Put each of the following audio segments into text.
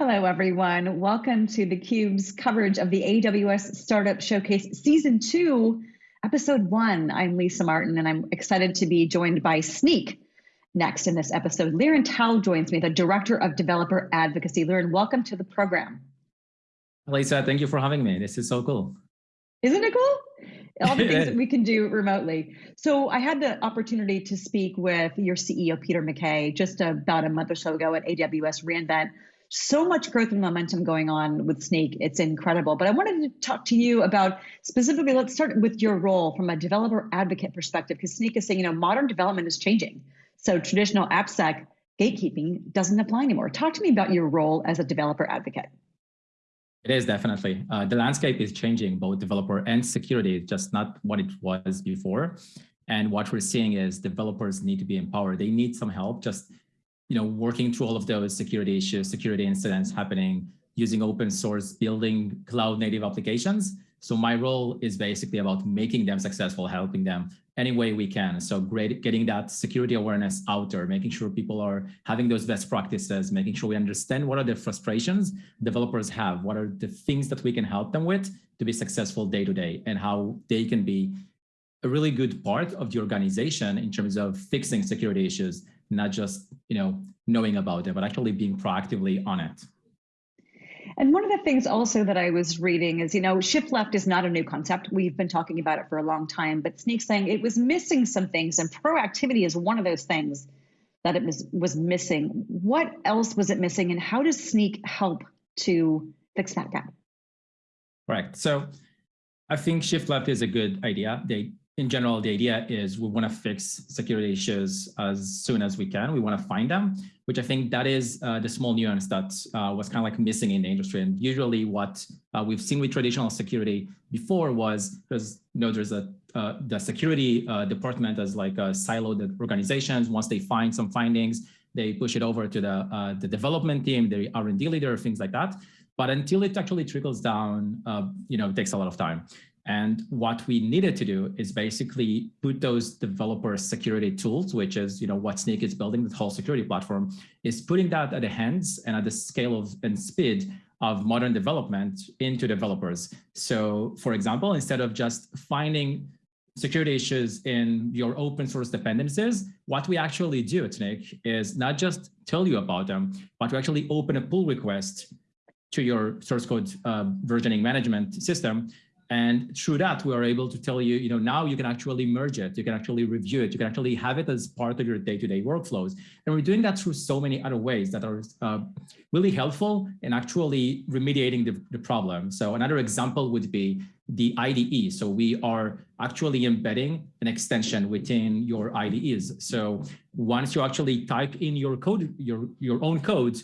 Hello, everyone. Welcome to theCUBE's coverage of the AWS Startup Showcase Season 2, Episode 1. I'm Lisa Martin, and I'm excited to be joined by Snyk. next in this episode. Liran Tal joins me, the Director of Developer Advocacy. Liran, welcome to the program. Lisa, thank you for having me. This is so cool. Isn't it cool? all the things that we can do remotely. So I had the opportunity to speak with your CEO, Peter McKay, just about a month or so ago at AWS reInvent so much growth and momentum going on with Snyk. It's incredible. But I wanted to talk to you about specifically, let's start with your role from a developer advocate perspective, because Snyk is saying, you know, modern development is changing. So traditional AppSec gatekeeping doesn't apply anymore. Talk to me about your role as a developer advocate. It is definitely. Uh, the landscape is changing, both developer and security, just not what it was before. And what we're seeing is developers need to be empowered. They need some help just you know, working through all of those security issues, security incidents happening, using open source, building cloud native applications. So my role is basically about making them successful, helping them any way we can. So great, getting that security awareness out there, making sure people are having those best practices, making sure we understand what are the frustrations developers have, what are the things that we can help them with to be successful day to day and how they can be a really good part of the organization in terms of fixing security issues not just you know knowing about it, but actually being proactively on it. And one of the things also that I was reading is, you know, shift left is not a new concept. We've been talking about it for a long time, but Snyk saying it was missing some things, and proactivity is one of those things that it was was missing. What else was it missing, and how does Snyk help to fix that gap? Right. So I think shift left is a good idea. They in general, the idea is we want to fix security issues as soon as we can. We want to find them, which I think that is uh, the small nuance that uh, was kind of like missing in the industry. And usually what uh, we've seen with traditional security before was because you know there's a uh, the security uh, department as like a siloed organizations. Once they find some findings, they push it over to the uh, the development team, the R&D leader, things like that. But until it actually trickles down, you know, it takes a lot of time. And what we needed to do is basically put those developer security tools, which is you know what Snyk is building, the whole security platform, is putting that at the hands and at the scale of and speed of modern development into developers. So for example, instead of just finding security issues in your open source dependencies, what we actually do at Snyk is not just tell you about them, but we actually open a pull request to your source code uh, versioning management system and through that, we are able to tell you, you know, now you can actually merge it, you can actually review it, you can actually have it as part of your day-to-day -day workflows. And we're doing that through so many other ways that are uh, really helpful in actually remediating the, the problem. So another example would be the IDE. So we are actually embedding an extension within your IDEs. So once you actually type in your code, your, your own code,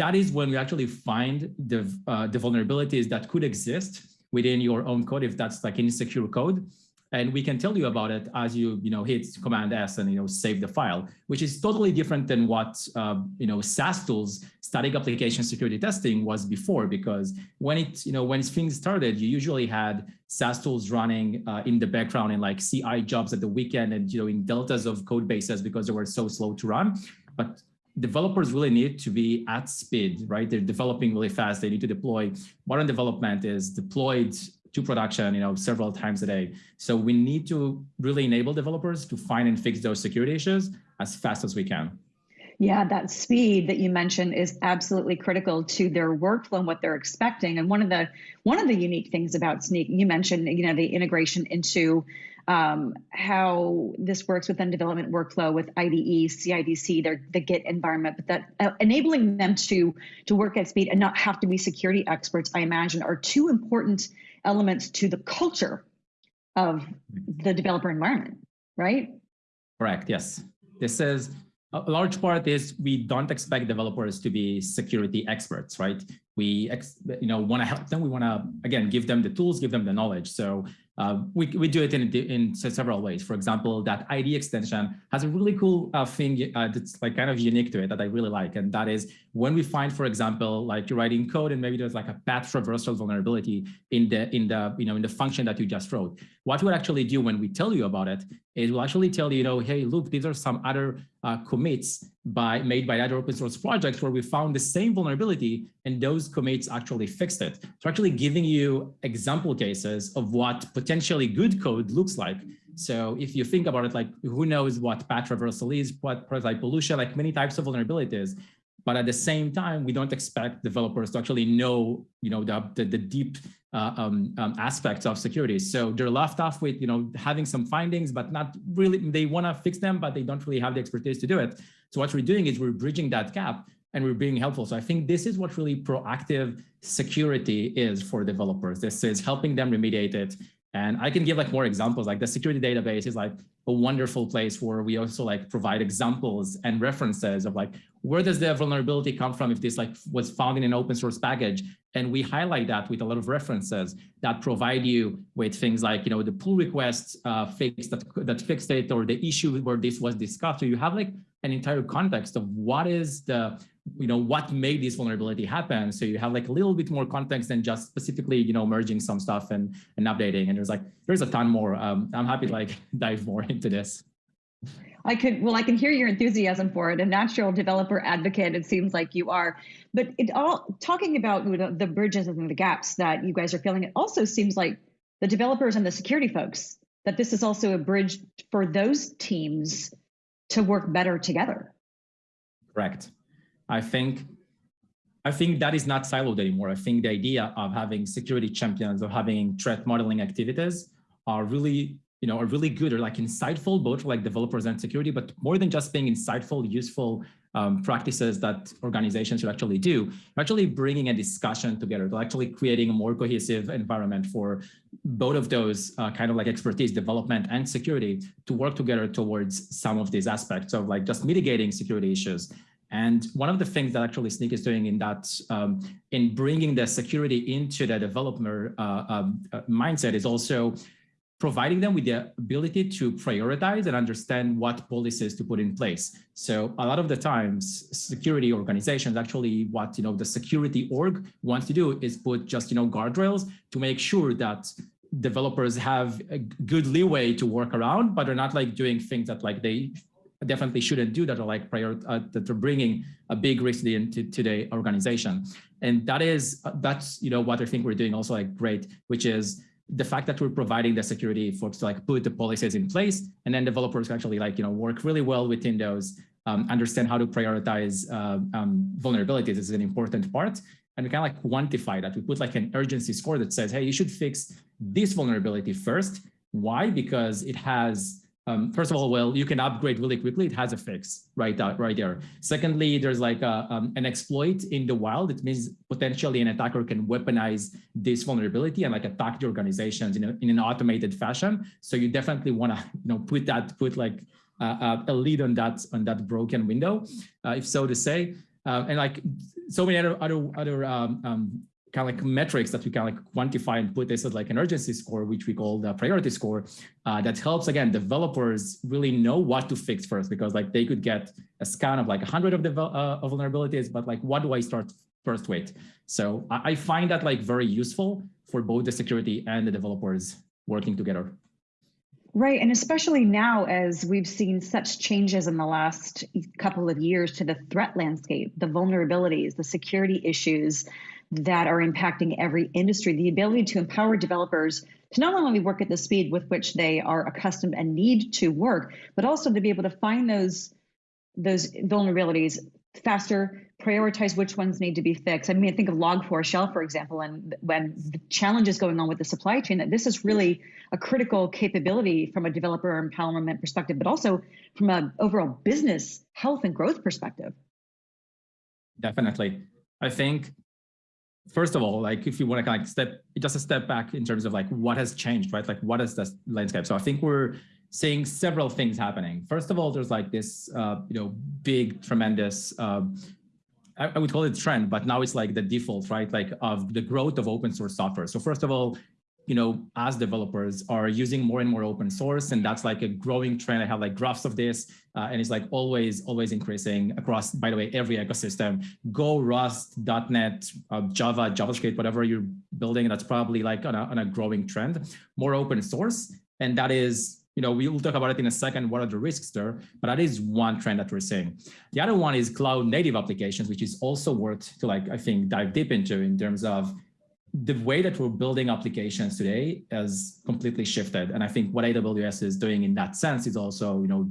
that is when we actually find the, uh, the vulnerabilities that could exist within your own code if that's like insecure code. And we can tell you about it as you, you know, hit Command S and, you know, save the file, which is totally different than what, uh, you know, SAST tools, static application security testing was before, because when it, you know, when things started, you usually had SAST tools running uh, in the background in like CI jobs at the weekend and, you know, in deltas of code bases because they were so slow to run. But developers really need to be at speed, right? They're developing really fast. They need to deploy. Modern development is deployed to production, you know, several times a day. So we need to really enable developers to find and fix those security issues as fast as we can. Yeah, that speed that you mentioned is absolutely critical to their workflow and what they're expecting. And one of the one of the unique things about Snyk, you mentioned, you know, the integration into um, how this works within development workflow with IDE, CI/CD, their the Git environment, but that uh, enabling them to to work at speed and not have to be security experts, I imagine, are two important elements to the culture of the developer environment, right? Correct. Yes. This is a large part is we don't expect developers to be security experts, right? We you know want to help them we want to again give them the tools give them the knowledge so uh, we, we do it in, in several ways. For example, that ID extension has a really cool uh, thing uh, that's like kind of unique to it that I really like. And that is when we find, for example, like you're writing code and maybe there's like a path traversal vulnerability in the, in the, you know, in the function that you just wrote. What we'll actually do when we tell you about it is we'll actually tell you, you know, hey, look, these are some other uh, commits by made by other open source projects where we found the same vulnerability and those commits actually fixed it. So actually giving you example cases of what potentially good code looks like. So if you think about it, like who knows what path traversal is, what prototype pollution, like many types of vulnerabilities. But at the same time, we don't expect developers to actually know, you know, the, the, the deep uh, um, um, aspects of security. So they're left off with, you know, having some findings, but not really, they want to fix them, but they don't really have the expertise to do it. So what we're doing is we're bridging that gap and we're being helpful. So I think this is what really proactive security is for developers. This is helping them remediate it and I can give like more examples, like the security database is like a wonderful place where we also like provide examples and references of like, where does the vulnerability come from if this like was found in an open source package? And we highlight that with a lot of references that provide you with things like, you know, the pull requests uh, fix that, that fixed it or the issue where this was discussed. So you have like an entire context of what is the you know, what made this vulnerability happen. So you have like a little bit more context than just specifically, you know, merging some stuff and, and updating. And there's like, there's a ton more. Um, I'm happy to like dive more into this. I could, well, I can hear your enthusiasm for it. A natural developer advocate, it seems like you are. But it all talking about the bridges and the gaps that you guys are feeling, it also seems like the developers and the security folks, that this is also a bridge for those teams to work better together. Correct. I think I think that is not siloed anymore. I think the idea of having security champions or having threat modeling activities are really, you know, are really good or like insightful, both for like developers and security, but more than just being insightful, useful um, practices that organizations should actually do, actually bringing a discussion together, to actually creating a more cohesive environment for both of those uh, kind of like expertise, development and security to work together towards some of these aspects of like just mitigating security issues and one of the things that actually Snyk is doing in that, um, in bringing the security into the developer uh, um, uh, mindset is also providing them with the ability to prioritize and understand what policies to put in place. So a lot of the times security organizations actually what you know the security org wants to do is put just you know guardrails to make sure that developers have a good leeway to work around, but they're not like doing things that like they definitely shouldn't do that or like prior uh, that are bringing a big risk into to the organization. And that is uh, that's you know what i think we're doing also like great which is the fact that we're providing the security folks to like put the policies in place and then developers actually like you know work really well within those um, understand how to prioritize uh, um, vulnerabilities is an important part. And we can like quantify that. We put like an urgency score that says hey you should fix this vulnerability first. Why? Because it has um, first of all, well, you can upgrade really quickly. It has a fix right out, right there. Secondly, there's like a, um, an exploit in the wild. It means potentially an attacker can weaponize this vulnerability and like attack the organizations in, a, in an automated fashion. So you definitely want to you know put that put like uh, a lead on that on that broken window, uh, if so to say. Uh, and like so many other other other um, um kind of like metrics that we can like quantify and put this as like an urgency score, which we call the priority score, uh, that helps again developers really know what to fix first because like they could get a scan of like a hundred of the uh, of vulnerabilities, but like what do I start first with? So I, I find that like very useful for both the security and the developers working together. Right, and especially now as we've seen such changes in the last couple of years to the threat landscape, the vulnerabilities, the security issues, that are impacting every industry. The ability to empower developers to not only work at the speed with which they are accustomed and need to work, but also to be able to find those those vulnerabilities faster, prioritize which ones need to be fixed. I mean, think of Log4Shell, for example, and when the challenges going on with the supply chain, that this is really a critical capability from a developer empowerment perspective, but also from an overall business health and growth perspective. Definitely. I think first of all, like if you want to kind of step, just a step back in terms of like what has changed, right? Like what is the landscape? So I think we're seeing several things happening. First of all, there's like this, uh, you know, big, tremendous uh, I, I would call it trend, but now it's like the default, right? Like of the growth of open source software. So first of all, you know, as developers are using more and more open source, and that's like a growing trend. I have like graphs of this, uh, and it's like always, always increasing across, by the way, every ecosystem. Go, Rust, .NET, uh, Java, JavaScript, whatever you're building, that's probably like on a, on a growing trend. More open source, and that is you know, we will talk about it in a second, what are the risks there, but that is one trend that we're seeing. The other one is cloud native applications, which is also worth to like, I think, dive deep into in terms of the way that we're building applications today has completely shifted. And I think what AWS is doing in that sense is also, you know,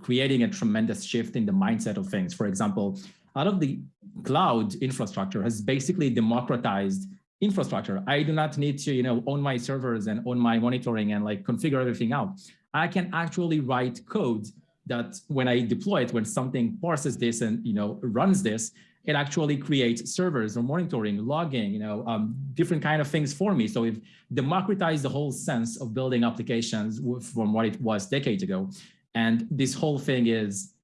creating a tremendous shift in the mindset of things. For example, out of the cloud infrastructure has basically democratized infrastructure. I do not need to, you know, own my servers and own my monitoring and like configure everything out. I can actually write code that when I deploy it, when something parses this and, you know, runs this, it actually creates servers or monitoring, logging, you know, um, different kind of things for me. So we've democratized the whole sense of building applications from what it was decades ago. And this whole thing is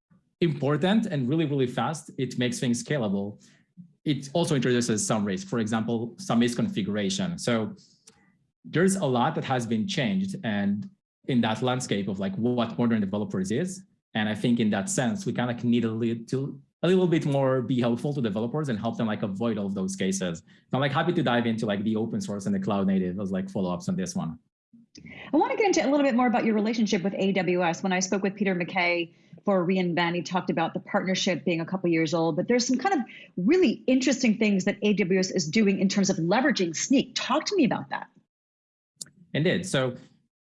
important and really, really fast. It makes things scalable. It also introduces some risk, for example, some misconfiguration. So there's a lot that has been changed and in that landscape of like what modern developers is. And I think in that sense, we kind of need a little, a little bit more be helpful to developers and help them like avoid all of those cases. So I'm like happy to dive into like the open source and the cloud native as like follow-ups on this one. I want to get into a little bit more about your relationship with AWS. When I spoke with Peter McKay for reInvent, he talked about the partnership being a couple years old, but there's some kind of really interesting things that AWS is doing in terms of leveraging Snyk. Talk to me about that. Indeed. So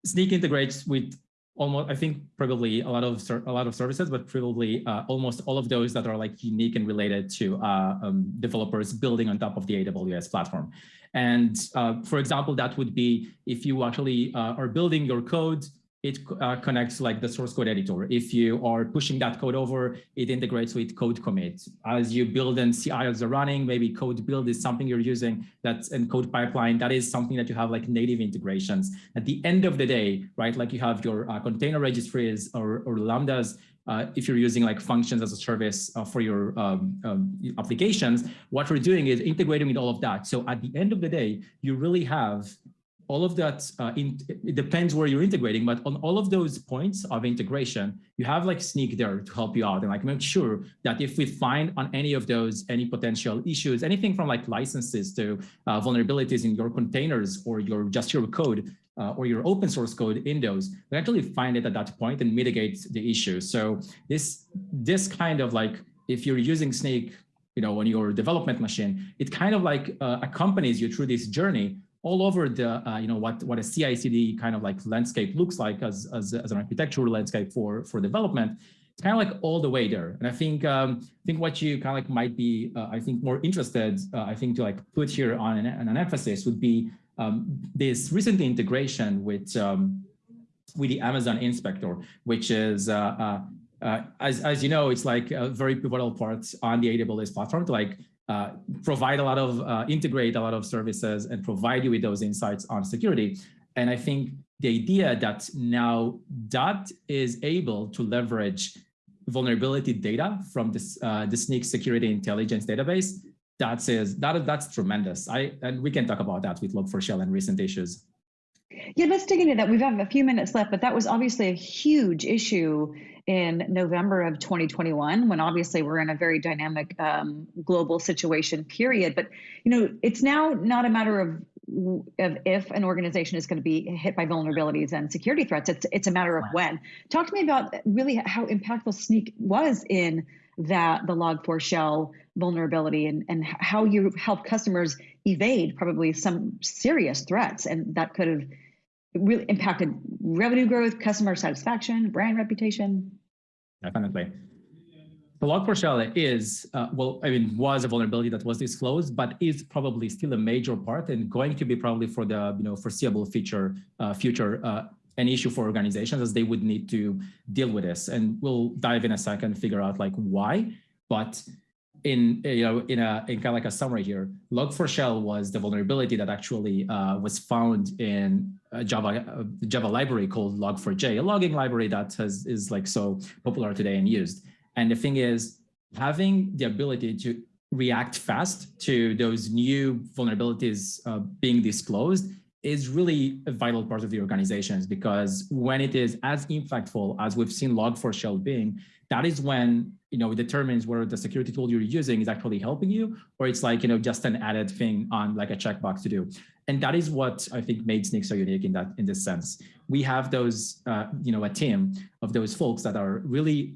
Snyk integrates with almost i think probably a lot of a lot of services but probably uh, almost all of those that are like unique and related to uh, um, developers building on top of the aws platform. And uh, for example that would be if you actually uh, are building your code it uh, connects like the source code editor. If you are pushing that code over, it integrates with CodeCommit. As you build and CI as are running, maybe CodeBuild is something you're using that's in CodePipeline. That is something that you have like native integrations. At the end of the day, right, like you have your uh, container registries or, or Lambdas, uh, if you're using like functions as a service uh, for your um, um, applications, what we're doing is integrating with all of that. So at the end of the day, you really have all of that, uh, in, it depends where you're integrating, but on all of those points of integration, you have like Snyk there to help you out and like make sure that if we find on any of those, any potential issues, anything from like licenses to uh, vulnerabilities in your containers or your just your code uh, or your open source code in those, we actually find it at that point and mitigate the issue. So this, this kind of like, if you're using Snyk, you know, on your development machine, it kind of like uh, accompanies you through this journey all over the, uh, you know, what, what a CI/CD kind of like landscape looks like as, as, as an architectural landscape for, for development. It's kind of like all the way there. And I think, um, I think what you kind of like might be, uh, I think more interested, uh, I think to like put here on an, an emphasis would be um, this recent integration with, um, with the Amazon Inspector, which is, uh, uh, uh, as, as you know, it's like a very pivotal part on the AWS platform to like uh, provide a lot of, uh, integrate a lot of services and provide you with those insights on security. And I think the idea that now that is able to leverage vulnerability data from this, uh, the Snyk security intelligence database, that is, that, that's tremendous. I, and we can talk about that with Log4Shell and recent issues. Yeah, let's dig into that. We've got a few minutes left, but that was obviously a huge issue in November of 2021, when obviously we're in a very dynamic um, global situation period. But you know, it's now not a matter of of if an organization is going to be hit by vulnerabilities and security threats. It's it's a matter of when. Talk to me about really how impactful Snyk was in that the Log4Shell vulnerability and and how you help customers evade probably some serious threats, and that could have really impacted revenue growth, customer satisfaction, brand reputation? Definitely. The Log4Shell is, uh, well, I mean, was a vulnerability that was disclosed, but is probably still a major part and going to be probably for the you know foreseeable future, uh, future uh, an issue for organizations as they would need to deal with this. And we'll dive in a second, and figure out like why. But in you know in a in kind of like a summary here, Log4Shell was the vulnerability that actually uh, was found in a Java a Java library called Log4j, a logging library that has is like so popular today and used. And the thing is, having the ability to react fast to those new vulnerabilities uh, being disclosed is really a vital part of the organizations because when it is as impactful as we've seen Log4Shell being, that is when you know it determines whether the security tool you're using is actually helping you or it's like you know just an added thing on like a checkbox to do. And that is what I think made Snyk so unique in that in this sense. We have those uh, you know a team of those folks that are really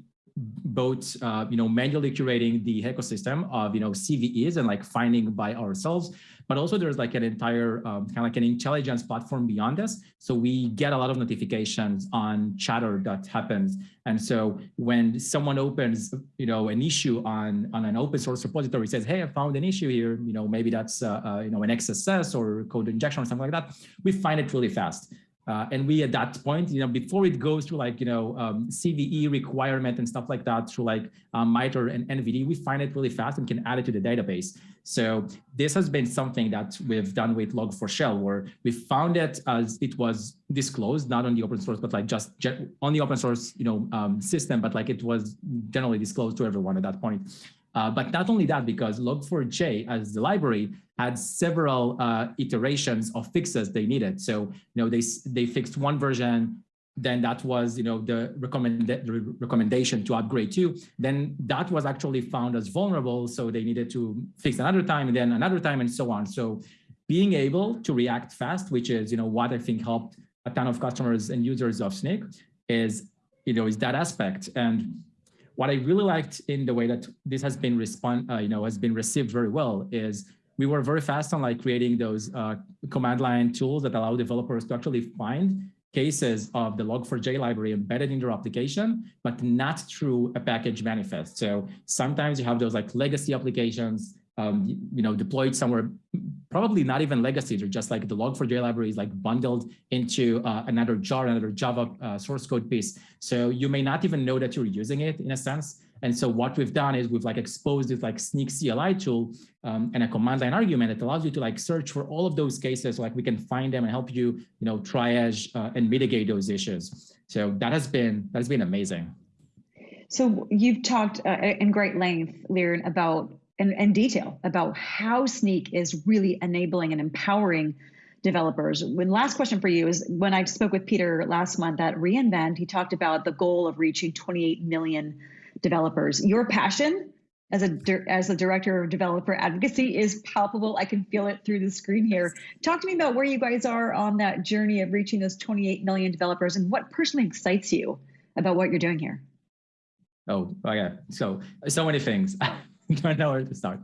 both uh, you know manually curating the ecosystem of you know CVEs and like finding by ourselves, but also there's like an entire um, kind of like an intelligence platform beyond this. So we get a lot of notifications on chatter that happens, and so when someone opens you know an issue on on an open source repository says, hey, I found an issue here, you know maybe that's uh, uh, you know an XSS or code injection or something like that, we find it really fast. Uh, and we at that point, you know, before it goes through like, you know, um, CVE requirement and stuff like that through like um, MITRE and NVD, we find it really fast and can add it to the database. So this has been something that we've done with Log4Shell where we found it as it was disclosed, not on the open source, but like just on the open source, you know, um, system, but like it was generally disclosed to everyone at that point. Uh, but not only that, because Log4j as the library had several uh, iterations of fixes they needed. So, you know, they, they fixed one version, then that was, you know, the, the recommendation to upgrade to. Then that was actually found as vulnerable. So they needed to fix another time and then another time and so on. So being able to react fast, which is, you know, what I think helped a ton of customers and users of Snyk is, you know, is that aspect. And what I really liked in the way that this has been respond, uh, you know, has been received very well is we were very fast on like creating those uh, command line tools that allow developers to actually find cases of the log4j library embedded in their application, but not through a package manifest. So sometimes you have those like legacy applications um, you know, deployed somewhere, probably not even legacy, they're just like the log4j library is like bundled into uh, another jar, another Java uh, source code piece. So you may not even know that you're using it in a sense. And so what we've done is we've like exposed this like Snyk CLI tool um, and a command line argument that allows you to like search for all of those cases so like we can find them and help you, you know, triage uh, and mitigate those issues. So that has been that has been amazing. So you've talked uh, in great length, Liran, about and, and detail about how Snyk is really enabling and empowering developers. When last question for you is when I spoke with Peter last month at reInvent, he talked about the goal of reaching 28 million developers. Your passion as a as a director of developer advocacy is palpable. I can feel it through the screen here. Talk to me about where you guys are on that journey of reaching those 28 million developers and what personally excites you about what you're doing here. Oh, okay. So so many things. don't know where to start.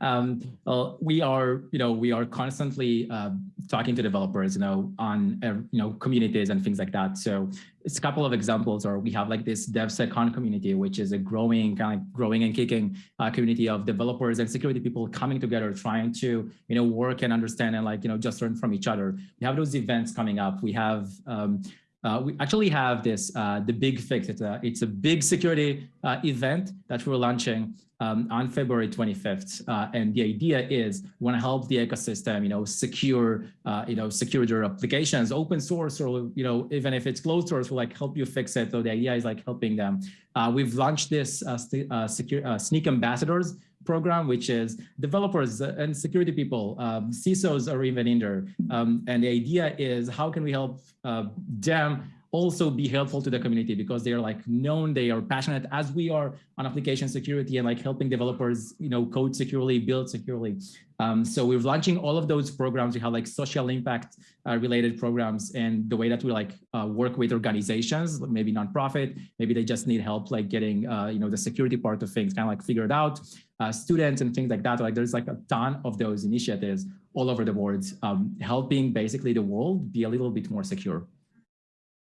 Um, well, we are, you know, we are constantly uh, talking to developers, you know, on, uh, you know, communities and things like that. So it's a couple of examples, or we have like this DevSecCon community, which is a growing, kind of growing and kicking uh, community of developers and security people coming together, trying to, you know, work and understand and like, you know, just learn from each other. We have those events coming up. We have, um, uh, we actually have this, uh, the big fix. It's a, it's a big security uh, event that we're launching um, on February 25th. Uh, and the idea is we want to help the ecosystem, you know, secure, uh, you know, secure their applications, open source, or, you know, even if it's closed source, we'll like help you fix it. So the idea is like helping them. Uh, we've launched this secure Snyk ambassadors program, which is developers and security people, um, CISOs are even in there. Um, and the idea is how can we help uh, them also be helpful to the community because they're like known, they are passionate as we are on application security and like helping developers, you know, code securely, build securely. Um, so we're launching all of those programs. We have like social impact uh, related programs and the way that we like uh, work with organizations, maybe nonprofit, maybe they just need help like getting, uh, you know, the security part of things kind of like figured out uh, students and things like that. Like there's like a ton of those initiatives all over the board, um, helping basically the world be a little bit more secure.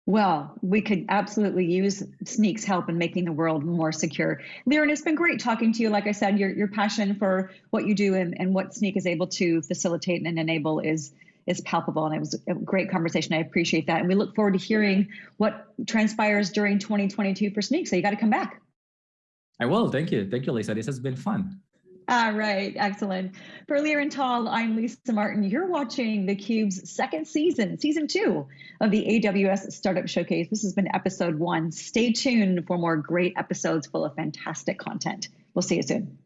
Well, we could absolutely use Snyk's help in making the world more secure. Liran, it's been great talking to you. Like I said, your, your passion for what you do and, and what Snyk is able to facilitate and enable is is palpable. And it was a great conversation. I appreciate that. And we look forward to hearing what transpires during 2022 for Snyk. So you got to come back. I will. Thank you. Thank you, Lisa. This has been fun. All right, excellent. For Liran Tal, I'm Lisa Martin. You're watching theCUBE's second season, season two of the AWS Startup Showcase. This has been episode one. Stay tuned for more great episodes full of fantastic content. We'll see you soon.